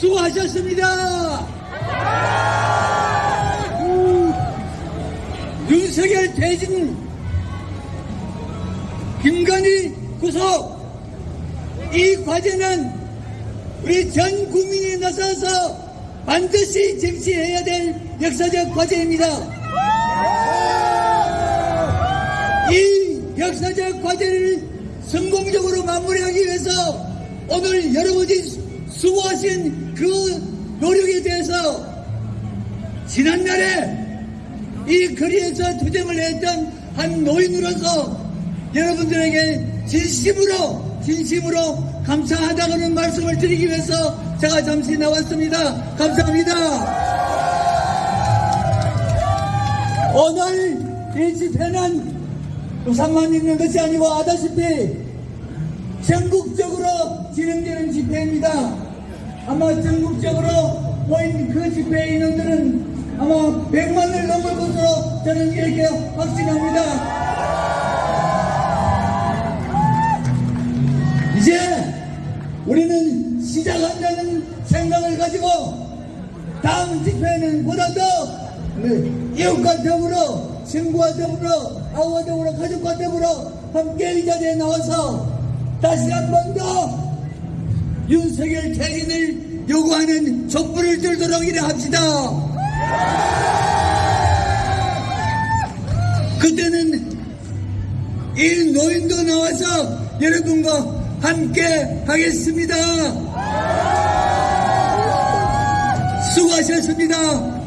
수고하셨습니다. 음, 윤석열 퇴진, 김건희 구속, 이 과제는 우리 전 국민이 나서서 반드시 정치해야 될 역사적 과제입니다. 이 역사적 과제를 성공적으로 마무리하기 위해서 오늘 여러분이 수고하신 그 노력에 대해서 지난날에 이 거리에서 투쟁을 했던 한 노인으로서 여러분들에게 진심으로 진심으로 감사하다는 말씀을 드리기 위해서 제가 잠시 나왔습니다. 감사합니다. 오늘 이 집회는 부산만 있는 것이 아니고 아다시피 전국적으로 진행되는 집회입니다. 아마 전국적으로 모인 그 집회 인원들은 아마 100만을 넘을 것으로 저는 이렇게 확신합니다. 이제 우리는 시작한다는 생각을 가지고 다음 집회는 보다도 이웃과 더불어 친구와 더불어 아우와 더불어 가족과 더불어 함께 이 자리에 나와서 다시 한 번 더 윤석열 퇴진을 요구하는 촛불을 들도록 일을 합시다. 그때는 이 노인도 나와서 여러분과 함께 하겠습니다. 수고하셨습니다.